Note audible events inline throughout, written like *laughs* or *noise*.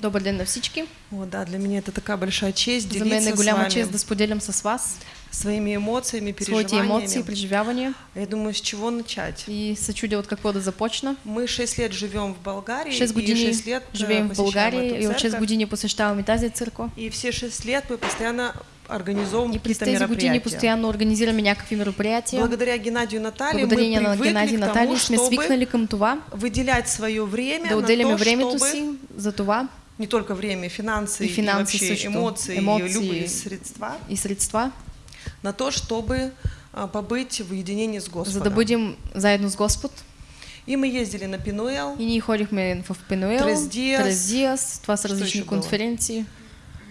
Добър ден на всички. О, да, для меня это такая большая честь За мен е делиться с голяма вами чест да споделям с вас своими эмоциями, своите емоции, переживаниями. преживявания Я думаю, с чего начать? и се чудя от какво да започна. Мы шесть лет живем в Болгарии, 6 и години шесть лет э, живеем в эту и от 6 церковь. години посещаваме тази църква. И все шесть лет мы постоянно организовываем И какие-то мероприятия. постоянно организираме някакви мероприятия. Благодаря Геннадию и Наталье Благодарение мы привыкли Геннадий и к тому, Наталья сме чтобы выделять свое время да на то, времето чтобы за това не только время, финансы И и, финансы вообще също, эмоции, эмоции. и любые средства и средства, на то, чтобы а, побыть в единении с Господом. за да бъдем заедно с Господ. И мы ездили на Пинуэл, И ние ходихме в Пенуел, Трес Диас. Трес Диас, това са различни конференции,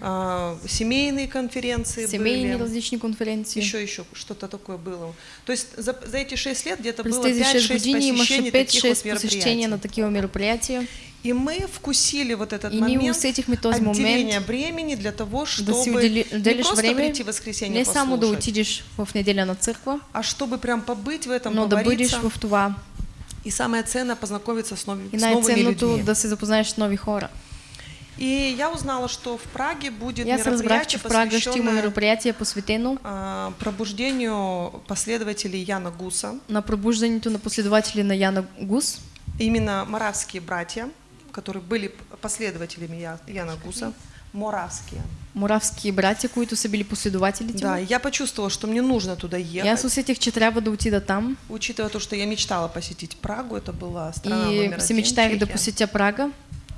а, семейные конференции семейни были. различни конференции. Еще, еще что-то такое было. То есть за, за эти шесть лет где-то было тези 6 5-6 години имаше посещений таких 5-6 вот посещения на мероприятий. такива мероприятия. И мы вкусили вот этот момент отделения времени для того, чтобы не просто прийти в воскресенье не само да отидеш в неделя на църква, а чтобы прям побыть в этом, но да бъдеш в това. И самое ценное познакомиться с, нови- И с новыми людьми. да се запознаеш с нови хора. И я узнала, что в Праге будет разбрах, мероприятие, в посвященное мероприятие посветено а, пробуждению последователей Яна Гуса. на пробуждането на последователи на Яна Гус. Именно моравские братья, которые были последователями Я- Яна Гуса. Моравские. Моравски братя, които са били последователите. Да, я почувствовала, что мне нужно туда И аз ехать. усетих, че трябва да отида там. Учитывая то, что я мечтала посетить Прагу, это была страна И номер один, мечтаях да посетя Прага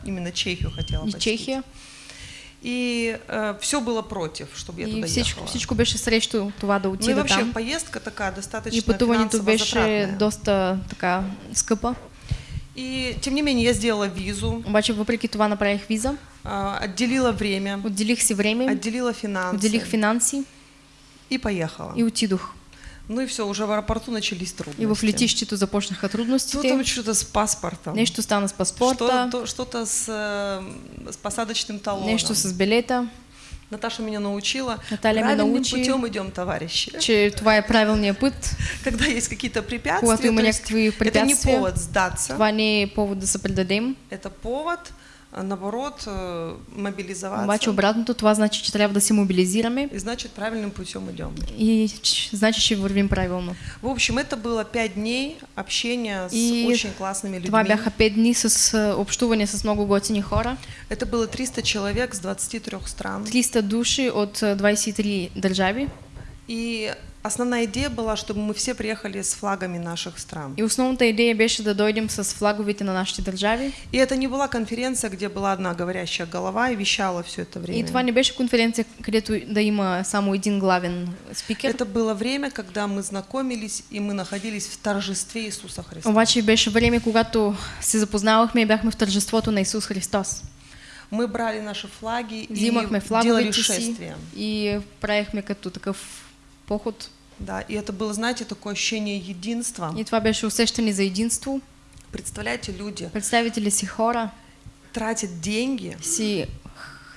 Именно Чехию хотела и посетить. Чехия. И все было против, чтобы я И туда всичко, ехала. всичко беше срещу това да Ну и вообще там. поездка такая достаточно И пътуването беше затратная. доста така скъпа. И тем не менее я сделала визу, Обаче въпреки това направих виза, а, отделила время, отделих си време, отделила финансы отделих финанси и поехала. и отидох. Ну и все, уже в аэропорту начались И трудности. в летището започнаха Что трудностите. там что-то с паспортом, Нещо стана с паспорта, что-то, с, э, с посадочным талоном. нещо с билета, Наташа меня научила. Наталья меня Правильным научи. путем идем, товарищи. че това е правилният път. *laughs* Когда есть какие-то препятствия, то есть някакви это не препятствия, повод сдаться, това не е повод да се предадем. это повод, наоборот, э, мобилизоваться. Обаче обратното, това значи, че трябва да се мобилизираме И значит, правильным путем идем. и ч- значи, че вървим правилно. В общем, это было пять дней общения с И очень классными людьми. Това бяха 5 дни с общуване с много готини хора. Это было 300 человек с 23 стран. 300 души от а, 23 държави. И основная идея была, чтобы мы все приехали с флагами наших стран. И основната идея беше да дойдем с флаговете на нашите държави. И это не была конференция, где была одна говорящая голова и вещала все это время. И това не беше конференция, където да има само един главен спикер. Это было время, когда мы знакомились и мы находились в торжестве Иисуса Христа. Обаче беше време, когато се запознавахме и бяхме в тържеството на Исус Христос. Мы брали наши флаги Взимахме и делали шествие. и правихме като такъв поход. Да, и это было, знаете, такое ощущение единства. И това беше усещане за единство. Представляете, люди Представители си хора тратят деньги, си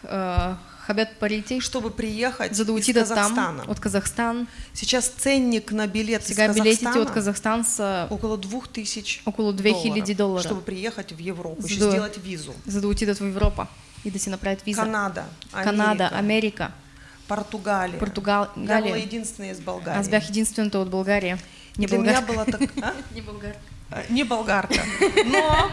а, хабят парите, чтобы приехать за да из Казахстана. там, от Казахстан. Сейчас ценник на билет Сега из Казахстана от Казахстан са около 2000 около 2000 доллара, чтобы приехать в Европу, За еще да- сделать визу. за да отидат в Европа и да си направят виза. Канада, Канада, Америка, Америка, Португалия. Я была Португалия. единственная из Болгарии. Аз бях от България. Не Для меня българка. была так... а? *laughs* Не българка. А, Не болгарка. Но,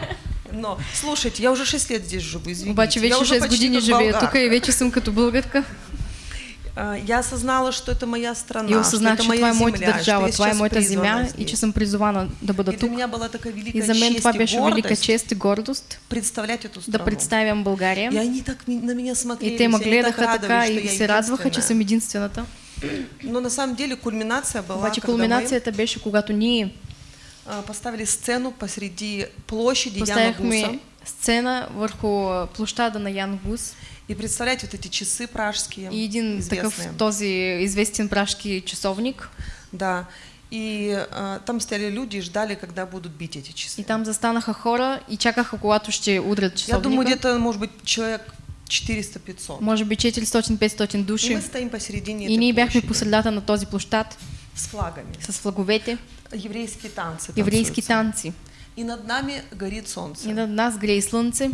но, слушайте, я уже 6 лет здесь живу, извините. Обаче я вече уже 6 почти години живея болгарка. тук и вече съм като българка. А, Я осознала, что это моя страна, И осъзнах, что это че моя това е моята земля, что държава, я призвана да бъда И для тук. меня была такая великая И за мен това честь и беше велика гордость чест и гордост представлять эту да страну. представям България. И они так на меня смотрели, И те ме они так гледаха радовались, така я се радваха, че единственная. съм единствената. Но на самом деле кульминация была, Обаче когда кулминацията беше, когато ние а, поставили сцену посреди площади Яна Гуса. сцена върху площада на Ян Гус И представляете, вот эти часы пражские, и един такъв известные. този известен пражски часовник. Да. И а, там стояли люди и ждали, когда будут бить эти часы. И там застанаха хора и чакаха, когато ще удрят Я думаю, часовника. где-то, может быть, человек 400-500. Може би 400-500 И души. мы стоим посередине И ние бяхме по средата на този площад с флагами. с флаговете, Еврейские танцы еврейски танцуются. танци. И над нами горит солнце. И над нас грее слънце.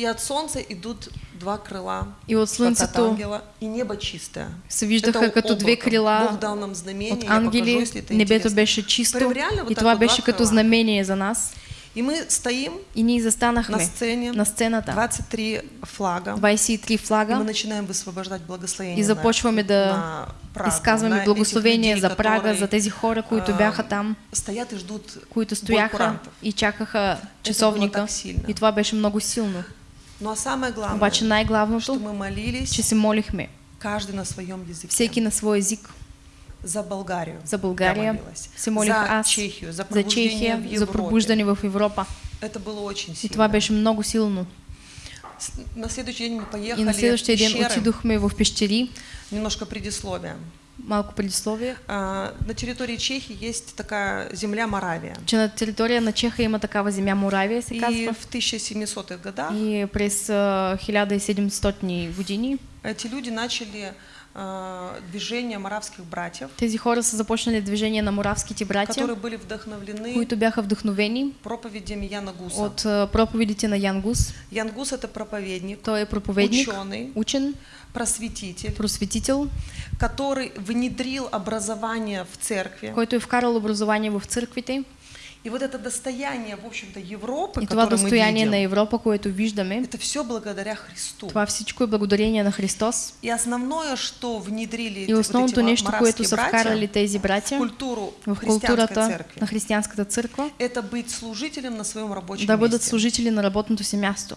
И от солнца идут два крыла, И от ангела, и небо чистое. се виждаха като две облако. крила Бог дал нам знамение, от покажу, ангели, если это небето беше чисто Прям реально вот и това беше като знамение за нас. И мы стоим И ние на застанахме сцене, на сцената, 23 флага, 23 и мы флага начинаем высвобождать благословение и започваме на, да на Прагу, на изказваме благословение людей, за Прага, за тези хора, които бяха там, Стоят и ждут които стояха и чакаха часовника. И това беше много силно. Ну а самое главное, Обаче что най-главното, мы молились, че се молихме каждый на своем языке. всеки на свой език. За Болгарию. За молилась. се молих за аз, Чехию, за за пробуждение Чехия, в за Европе. пробуждане в Европа. Это было очень И сильно. това беше много силно. На следующий день мы поехали И на следващия в ден пещеры. отидохме в пещери, Немножко предисловия. Малко предисловие, А, На территории Чехии есть такая земля Моравия. че на територия на Чеха има такава земя Моравия, се И в 1700-х годах И през а, 1700 години. Эти люди начали а, движение моравских братьев, тези хора са започнали движение на моравските братя, которые были вдохновлены които бяха вдъхновени проповедями Яна Гуса. от а, проповедите на Ян Гус. Ян Гус это проповедник, Той е проповедник, ученый, учен, просветитель, просветител, который внедрил образование в церкви. който е вкарал образование в църквите. И вот это достояние, в общем-то, Европы, И которое мы достояние видим, на Европа, което виждаме, это все благодаря Христу. това всичко е благодарение на Христос. И основное, что внедрили И основното вот нещо, което са братья вкарали тези в братя культуру в културата церкви, на християнската църква, это быть служителем на своем рабочем да бъдат месте. служители на работното си място.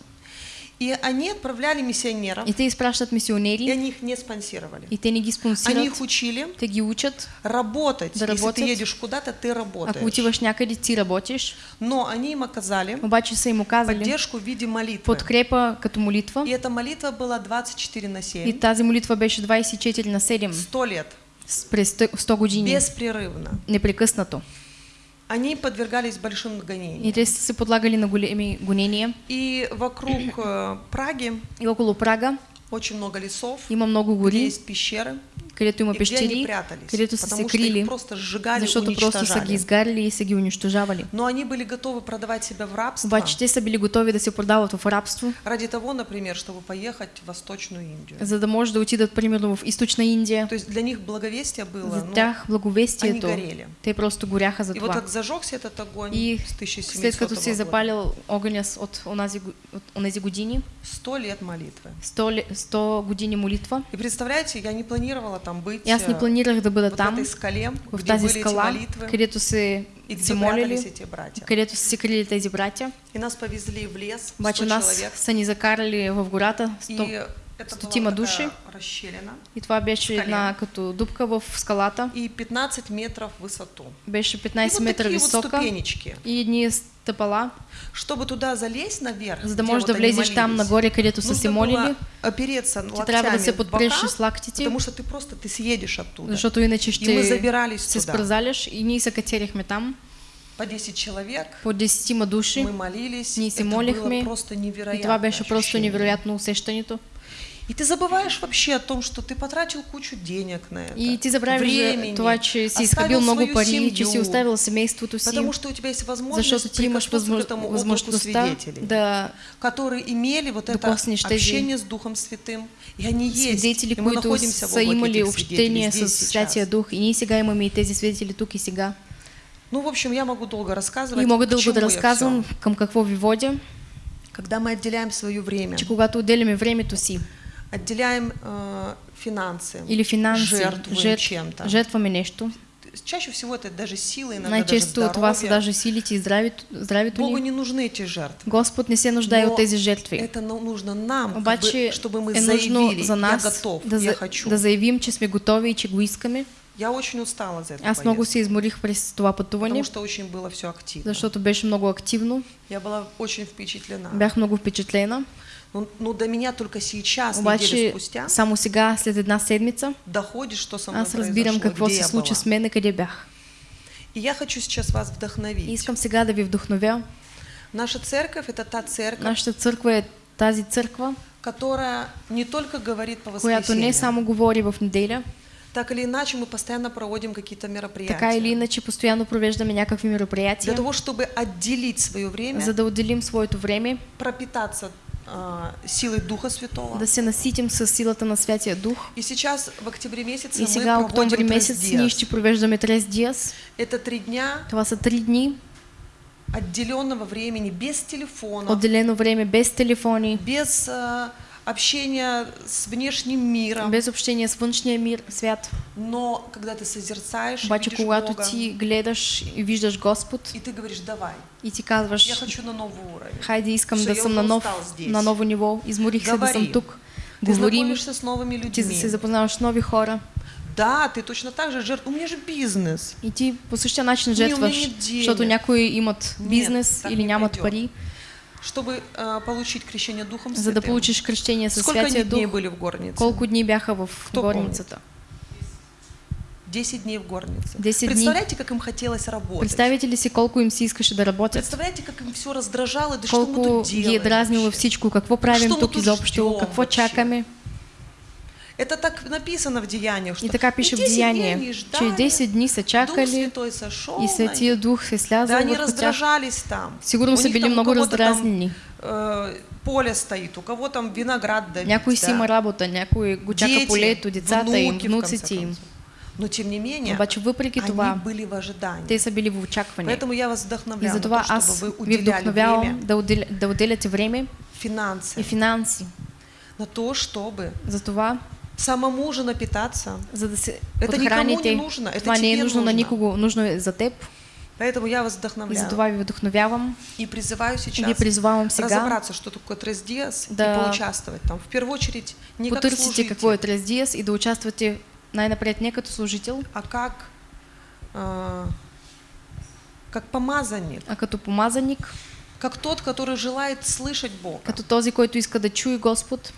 И они отправляли миссионеров, И те изпращат и мисионери, они их не спонсировали. и те не ги Они спонсират, их учили те ги учат. работать. Да Если ты едешь куда-то, ты Ако работаешь. отиваш някъде, ти работиш. Но они им оказали Обаче са им оказали поддержку в виде молитвы. подкрепа като молитва. И эта молитва была 24 на 7, И тази молитва беше 24 на 7 100 лет, през 100 години, беспрерывно. непрекъснато. Они подвергались большим И гонениям. се подлагали на големи гонения. И вокруг э, Праги И около Прага очень много лесов, има много где гори, есть пещеры, където има пещери, където са се крили, просто сжигали, защото просто са ги изгаряли и са ги унищожавали. Но они были готовы продавать себя в рабство Обаче те са били готови да се продават в рабство, ради того, например, чтобы поехать в Восточную Индию. за да може да отидат, примерно, в източна Индия. То есть для них благовестие было, За тях благовестието, они горели. те просто горяха за и вот това. как зажегся этот огонь И с 1700 след като си е года, запалил огъня от онази, от онези години, 100 лет молитвы. 100, ле- 100 години молитва, И представляете, я не планировала там быть, и аз не э, планирах да бъда вот в там, этой скале, в тази скала, молитвы, където се, и се молили, эти братья. където са се крили тези братя. И нас повезли в лес, 100 Обаче нас са ни закарали в гората, и 100, это стотима была души. расщелина, и това беше една като дупка в скалата, и 15 метров в высоту. беше И 15 вот метра такие вот висока ступенечки. и едни стъпала, Чтобы туда залезть наверх, за да можеш вот да влезеш там нагоре, където са се молили, опереться ти трябва да се подпреш с лактите, потому что ты просто ты съедешь оттуда. защото иначе И мы ще забирались се туда. спръзаляш и ние се катерихме там, По 10 человек. по 10 души, Мы молились. ние се это молихме было просто невероятно. и това беше просто невероятно усещането. И ты забываешь вообще о том, что ты потратил кучу денег на это. И ти забравяш за времени, това, че си много пари, че си семью, оставил семейството си, Потому что у тебя есть возможность прикоснуться к этому облаку свидетелей, да которые имели вот это общение с Духом Святым. И они есть. свидетели, и мы находимся в облаке этих общение свидетелей с здесь, Святия. Дух. И ние сега имаме и тези свидетели тук и сега. Ну, в общем, я могу долго рассказывать. И мога к дълго чему да я разказвам всё. към какво ви водя, Когда мы отделяем свое время, че когато отделяме времето си отделяем э, финансы, или финанси, жертвуем жертв, чем-то. жертваме нещо, Чаще всего это даже силы, иногда най-често даже са здоровье. даже силите и здравето Богу не нужны эти жертвы. Господ не се нуждае от тези жертви. Это ну- нужно нам, Обаче чтобы мы е нужно заявили, за я нас готов, да, я хочу. да заявим, че сме готови и че го искаме. Я очень устала за это Аз много се изморих през това пътуване, потому что очень было все активно. защото беше много активно. Я была очень впечатлена. Бях много впечатлена. Но, но до меня только сейчас, неделю Обаче спустя, само сега, след една седмица, доходит, что со мной аз разбирам какво се случи с мен и къде бях. И я хочу сейчас вас И вдохновить. искам сега да ви вдохновя. Наша церковь – это та церковь, Нашата църква е тази църква, которая не только говорит по която не воскресеньям, само говори в неделя, так или иначе мы постоянно проводим какие-то мероприятия. така или иначе постоянно провеждаме някакви Для мероприятия, того, чтобы отделить свое время, за да отделим своето време, пропитаться а, силой Духа Святого. да се наситим с силата на Святия Дух. И сейчас в октябре месяце И мы сега, октомври проводим месец, ние ще провеждаме Трес Диас. Это три дня Това са три дни, отделенного времени, без телефона, отделено време без телефони, без а, общения с внешним миром. без общение с външния мир, свят. Но когда ты созерцаешь, Обаче, видишь когато Бога, ти гледаш и виждаш Господ и ты говоришь, давай, и ти я казваш, хочу на новый уровень. хайде искам Все, да я съм уже на, нов, на ново ниво, изморих се да съм тук. Ты Говорим, с новыми ти людьми. се запознаваш с нови хора Да, ты точно так же жертв. У меня же бизнес. и ти по същия начин жертваш, нет защото някои имат Нет, бизнес так или нямат пойдет. пари, Чтобы а, получить крещение Духом за да Святым. получиш кръщение със Сколько они Святия дней Дух. были в горнице? Колко дни бяха в Кто горницата? 10 дней в горнице. 10 дней. Представляете, как им хотелось работать? Представите ли си колко им се искаше да работят? Представляете, как им все раздражало, да что мы тут ги е делаем дразнило всичко, какво правим ми тук изобщо, какво вообще? Это так написано в Деяниях, что И така пише в 10 дней Деяние, они че ждали, 10 дни са Дух чакали Святой сошел и них. Дух се Да, слязал они раздражались там. Сигурно там у много там, раздразнени. э, поле стоит, у кого там виноград давить, Някой си да. има работа, някой го чака Дети, полето, децата им, внуците им. Но тем не менее, Обаче въпреки они това, были в ожидании. те са били в очакване. Поэтому я вас И вдохновляю на затова то, чтобы вы уделяли время, да, отделя, да отделяте време финансы, и финанси на то, чтобы за това, самому же напитаться. за да се Это никому не нужно, это Това не е тебе нужно на нужно. никого, нужно е за теб. Поэтому я вас вдохновляю. за това ви вдохновявам И призываю и ви сейчас призовавам сега разобраться, что такое Трес Диас, Да. и поучаствовать там. В первую очередь, не как служитель, какво е Трес Диас и да участвате най-напред не като служител, а как, а, как помазанник, а като помазаник, как тот, который желает слышать Бога. като този, който иска да чуе Господ.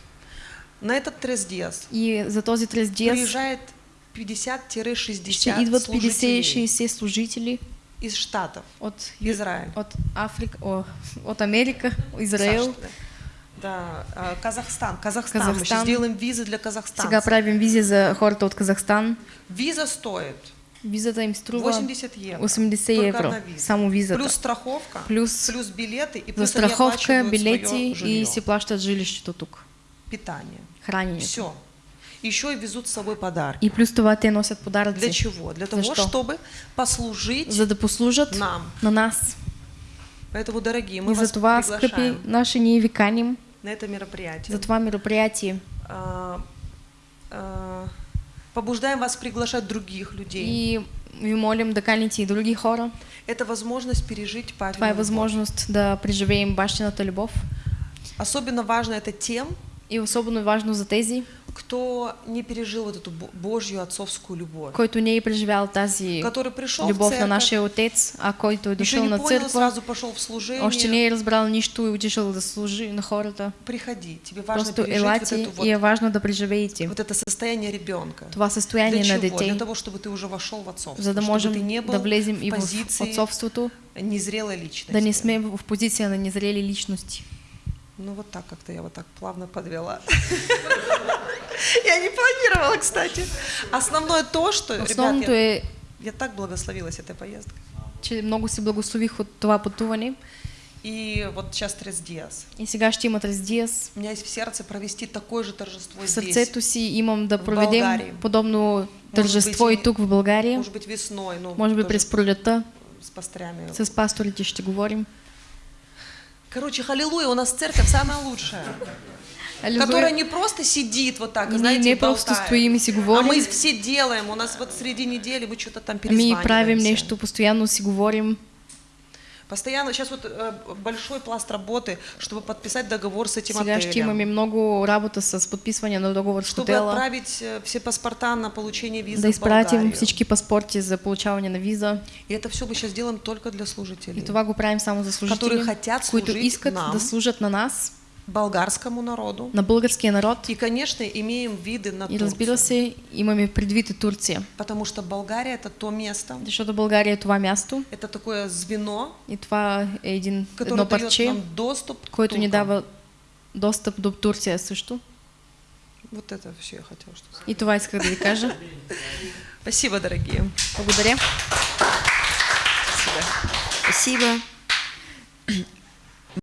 На этот Трес И за този Трес приезжает ще 50-60 идват служителей 50-60 служители из Штатов, от, Израиль. от Африка, о, от Америка, Израел. Саша, да. Да, а, Казахстан. Казахстан. Мы сейчас Казахстан. сделаем визы для Казахстана. Сега правим визия за хората от Казахстан. Виза стоит Визата им струва 80 евро. 80 Только евро. Само визата. Плюс страховка, Плюс плюс билеты и плюс страховка, билети и си плащат жилището тук. питание. Храненето. Все. Еще и везут с собой подарки. И плюс това те носят Для подаръци. чего? Для того, что? чтобы послужить За да послужат нам. на нас. Поэтому, дорогие, мы И вас за приглашаем наши, ние ви каним на это мероприятие. за това мероприятие. А, а, побуждаем вас приглашать других людей. И ви молим да каните и други хора. Это возможность пережить Това е папину любовь. възможност да преживеем бащината любов. Особенно важно это тем, И особено важно за тези, кто не пережил вот эту бо- Божью отцовскую любовь. който не е преживял тази Который пришел в любов на церковь, нашия отец, а който е дошъл на църква, сразу пошел в служение. още не е разбрал нищо и отишъл да служи на хората. Приходи, тебе важно Просто пережить вот, елате эту вот, и е важно да преживеете вот это состояние ребенка. това състояние Для на чего? Для того, чтобы ты уже вошел в отцовство, за да чтобы можем ты не был да влезем и в в позиции отцовството, незрелой личности. да не сме в позиция на незрели личности. Ну вот так как-то я вот так плавно подвела. *laughs* Я не планировала, кстати. Основное то, что, ребят, я, я так благословилась этой поездкой. че много се благослових от това пътуване И вот сейчас Трес Диас. и сега ще имат раздиас. У меня есть в сердце провести такое же торжество В здесь. сърцето си имам да в проведем подобно тържество быть, и тук в България. Может быть весной, ну, Може би тоже през пролета с пастрями. с пасторите ще говорим. Короче, халилуя, у нас церковь самая лучшая. Аллилуйя. Которая не просто сидит вот так, Ние знаете, не просто стоим и си А мы все делаем. У нас вот среди недели мы что-то там перезваниваемся. правим нещо, постоянно си говорим. Постоянно, сейчас вот э, большой пласт работы, чтобы подписать договор с этим Сега ще отелем. имаме много работа с подписване на договор с Чтобы хотела, отправить э, все паспорта на получение визы да изпратим всички паспорти за получаване на виза. И это все мы сейчас делаем только для служителей. И това го правим само за служители, Которые хотят които служить искат нам. да служат на нас, Болгарскому народу. на българския народ. И, конечно, имеем виды на И разбира Турцию. се, имаме предвид и Турция. Потому что Болгария это то место, Защото България е това място это такое звено, и това е един, которое едно парче, нам доступ което ни туркам. дава достъп до Турция също. Вот это все я хотела что сказать. И това исках да ви кажа. Спасибо, дорогие. Благодаря. Спасибо. Спасибо.